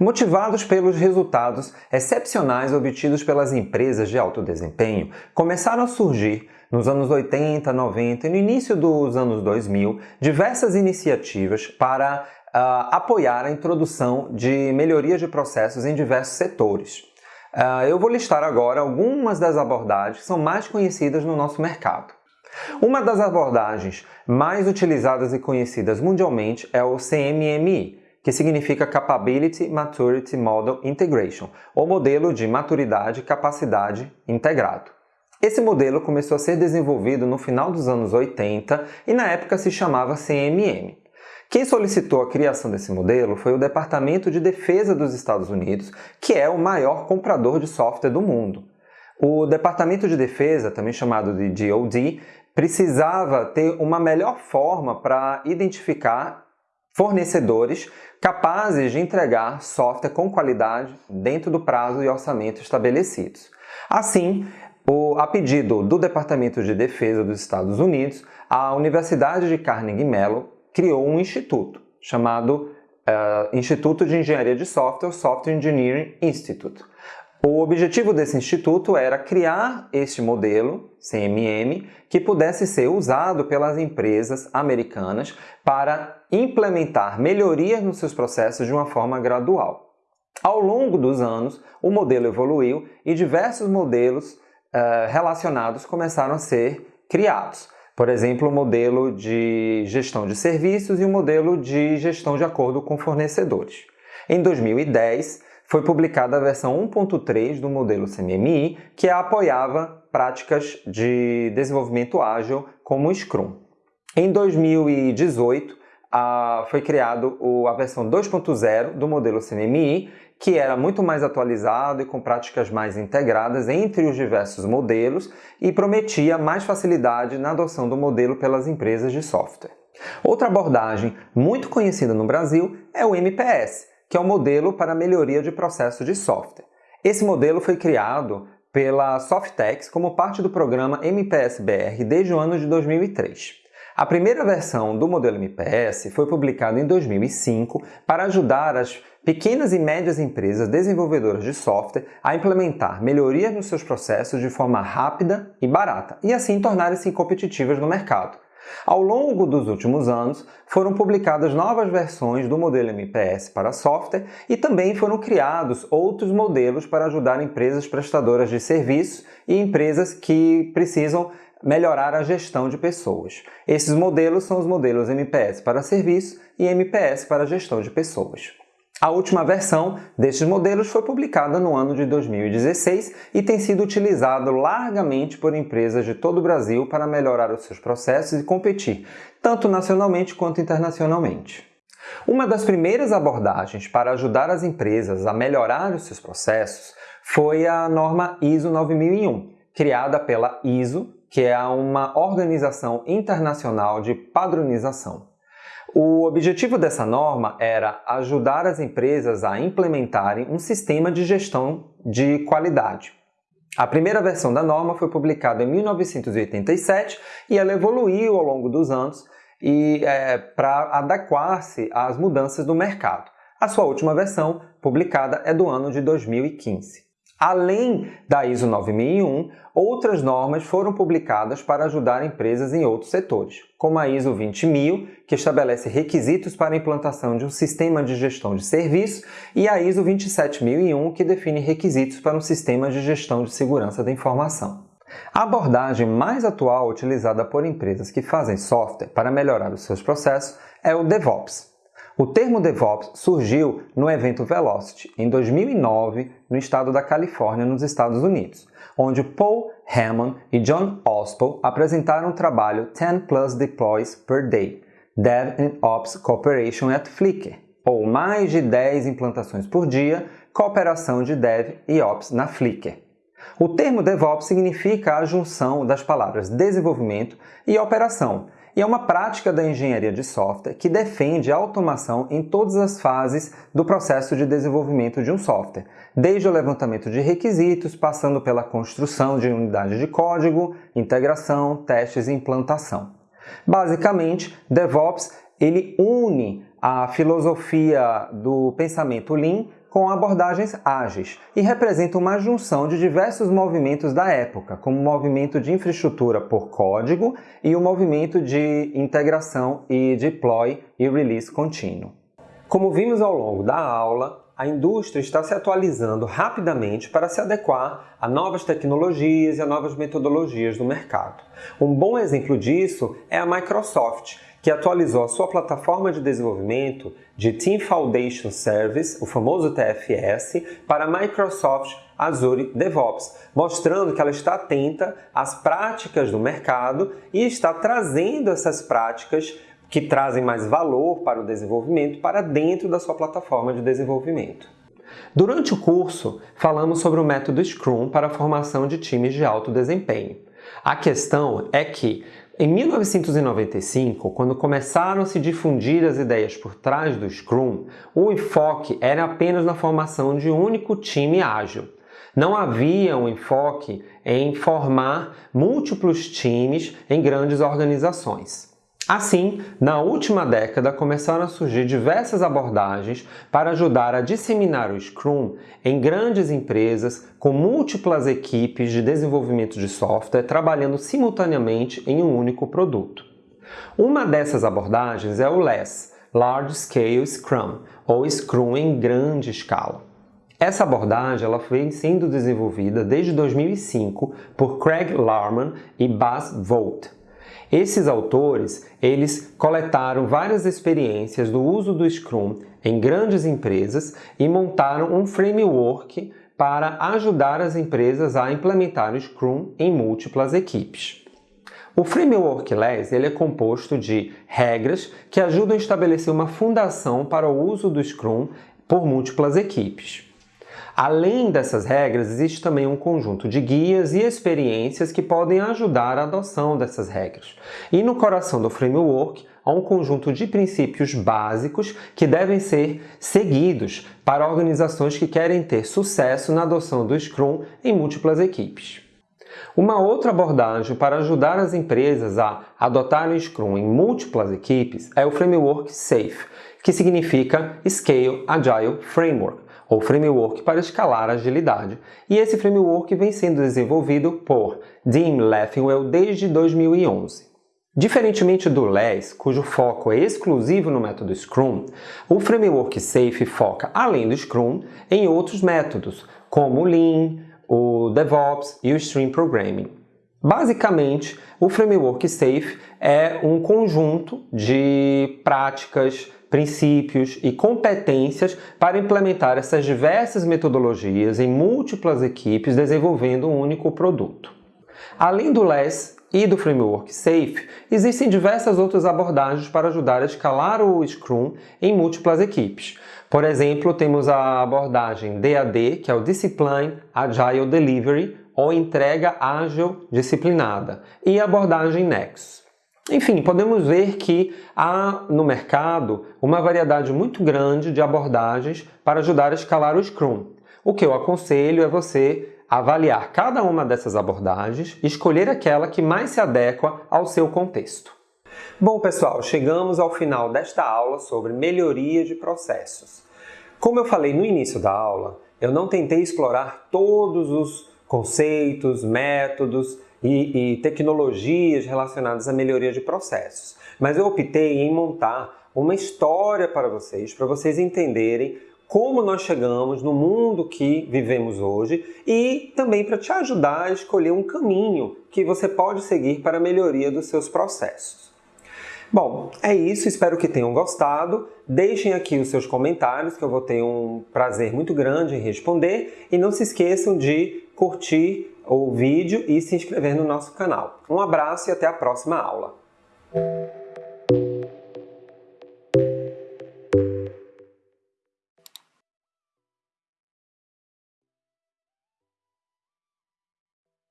Motivados pelos resultados excepcionais obtidos pelas empresas de alto desempenho, começaram a surgir nos anos 80, 90 e no início dos anos 2000 diversas iniciativas para uh, apoiar a introdução de melhorias de processos em diversos setores. Uh, eu vou listar agora algumas das abordagens que são mais conhecidas no nosso mercado. Uma das abordagens mais utilizadas e conhecidas mundialmente é o CMMI, que significa Capability Maturity Model Integration, ou modelo de maturidade e capacidade integrado. Esse modelo começou a ser desenvolvido no final dos anos 80 e na época se chamava CMM. Quem solicitou a criação desse modelo foi o Departamento de Defesa dos Estados Unidos, que é o maior comprador de software do mundo. O Departamento de Defesa, também chamado de DoD, precisava ter uma melhor forma para identificar fornecedores capazes de entregar software com qualidade dentro do prazo e orçamento estabelecidos. Assim, o, a pedido do Departamento de Defesa dos Estados Unidos, a Universidade de Carnegie Mellon criou um instituto chamado uh, Instituto de Engenharia de Software, Software Engineering Institute. O objetivo desse instituto era criar este modelo, CMM, que pudesse ser usado pelas empresas americanas para implementar melhorias nos seus processos de uma forma gradual. Ao longo dos anos, o modelo evoluiu e diversos modelos uh, relacionados começaram a ser criados. Por exemplo, o modelo de gestão de serviços e o modelo de gestão de acordo com fornecedores. Em 2010, foi publicada a versão 1.3 do modelo CMMI, que apoiava práticas de desenvolvimento ágil como o Scrum. Em 2018, foi criado a versão 2.0 do modelo CMMI, que era muito mais atualizado e com práticas mais integradas entre os diversos modelos e prometia mais facilidade na adoção do modelo pelas empresas de software. Outra abordagem muito conhecida no Brasil é o MPS, que é o modelo para melhoria de processo de software. Esse modelo foi criado pela Softex como parte do programa MPS-BR desde o ano de 2003. A primeira versão do modelo MPS foi publicada em 2005 para ajudar as pequenas e médias empresas desenvolvedoras de software a implementar melhorias nos seus processos de forma rápida e barata e assim tornarem-se competitivas no mercado. Ao longo dos últimos anos, foram publicadas novas versões do modelo MPS para software e também foram criados outros modelos para ajudar empresas prestadoras de serviços e empresas que precisam melhorar a gestão de pessoas. Esses modelos são os modelos MPS para serviços e MPS para gestão de pessoas. A última versão destes modelos foi publicada no ano de 2016 e tem sido utilizado largamente por empresas de todo o Brasil para melhorar os seus processos e competir, tanto nacionalmente quanto internacionalmente. Uma das primeiras abordagens para ajudar as empresas a melhorar os seus processos foi a norma ISO 9001, criada pela ISO, que é uma organização internacional de padronização. O objetivo dessa norma era ajudar as empresas a implementarem um sistema de gestão de qualidade. A primeira versão da norma foi publicada em 1987 e ela evoluiu ao longo dos anos e é, para adequar-se às mudanças do mercado. A sua última versão, publicada, é do ano de 2015. Além da ISO 9001, outras normas foram publicadas para ajudar empresas em outros setores, como a ISO 20000, que estabelece requisitos para a implantação de um sistema de gestão de serviços, e a ISO 27001, que define requisitos para um sistema de gestão de segurança da informação. A abordagem mais atual utilizada por empresas que fazem software para melhorar os seus processos é o DevOps, o termo DevOps surgiu no evento Velocity, em 2009, no estado da Califórnia, nos Estados Unidos, onde Paul Hammond e John Ospel apresentaram o trabalho 10 Plus Deploys Per Day, Dev and Ops Cooperation at Flickr, ou mais de 10 implantações por dia, cooperação de Dev e Ops na Flickr. O termo DevOps significa a junção das palavras desenvolvimento e operação, e é uma prática da engenharia de software que defende a automação em todas as fases do processo de desenvolvimento de um software, desde o levantamento de requisitos, passando pela construção de unidades de código, integração, testes e implantação. Basicamente, DevOps ele une a filosofia do pensamento Lean com abordagens ágeis e representa uma junção de diversos movimentos da época, como o movimento de infraestrutura por código e o movimento de integração e deploy e release contínuo. Como vimos ao longo da aula, a indústria está se atualizando rapidamente para se adequar a novas tecnologias e a novas metodologias do mercado. Um bom exemplo disso é a Microsoft, que atualizou a sua plataforma de desenvolvimento de Team Foundation Service, o famoso TFS, para Microsoft Azure DevOps, mostrando que ela está atenta às práticas do mercado e está trazendo essas práticas que trazem mais valor para o desenvolvimento para dentro da sua plataforma de desenvolvimento. Durante o curso, falamos sobre o método Scrum para a formação de times de alto desempenho. A questão é que em 1995, quando começaram a se difundir as ideias por trás do Scrum, o enfoque era apenas na formação de um único time ágil. Não havia um enfoque em formar múltiplos times em grandes organizações. Assim, na última década começaram a surgir diversas abordagens para ajudar a disseminar o Scrum em grandes empresas com múltiplas equipes de desenvolvimento de software trabalhando simultaneamente em um único produto. Uma dessas abordagens é o LESS, Large Scale Scrum, ou Scrum em grande escala. Essa abordagem ela vem sendo desenvolvida desde 2005 por Craig Larman e Bas Volt. Esses autores, eles coletaram várias experiências do uso do Scrum em grandes empresas e montaram um framework para ajudar as empresas a implementar o Scrum em múltiplas equipes. O framework LES ele é composto de regras que ajudam a estabelecer uma fundação para o uso do Scrum por múltiplas equipes. Além dessas regras, existe também um conjunto de guias e experiências que podem ajudar a adoção dessas regras. E no coração do framework há um conjunto de princípios básicos que devem ser seguidos para organizações que querem ter sucesso na adoção do Scrum em múltiplas equipes. Uma outra abordagem para ajudar as empresas a adotarem Scrum em múltiplas equipes é o framework SAFE, que significa Scale Agile Framework, ou framework para escalar agilidade. E esse framework vem sendo desenvolvido por Dean Leffingwell desde 2011. Diferentemente do LES, cujo foco é exclusivo no método Scrum, o framework SAFe foca, além do Scrum, em outros métodos, como o Lean, o DevOps e o Stream Programming. Basicamente, o framework SAFe é um conjunto de práticas, princípios e competências para implementar essas diversas metodologias em múltiplas equipes desenvolvendo um único produto. Além do LESS e do framework SAFe, existem diversas outras abordagens para ajudar a escalar o Scrum em múltiplas equipes. Por exemplo, temos a abordagem DAD, que é o Discipline Agile Delivery, ou entrega ágil disciplinada, e a abordagem Nexus. Enfim, podemos ver que há no mercado uma variedade muito grande de abordagens para ajudar a escalar o Scrum. O que eu aconselho é você avaliar cada uma dessas abordagens e escolher aquela que mais se adequa ao seu contexto. Bom, pessoal, chegamos ao final desta aula sobre melhoria de processos. Como eu falei no início da aula, eu não tentei explorar todos os conceitos, métodos e, e tecnologias relacionadas à melhoria de processos. Mas eu optei em montar uma história para vocês, para vocês entenderem como nós chegamos no mundo que vivemos hoje e também para te ajudar a escolher um caminho que você pode seguir para a melhoria dos seus processos. Bom, é isso, espero que tenham gostado. Deixem aqui os seus comentários que eu vou ter um prazer muito grande em responder e não se esqueçam de curtir o vídeo e se inscrever no nosso canal. Um abraço e até a próxima aula.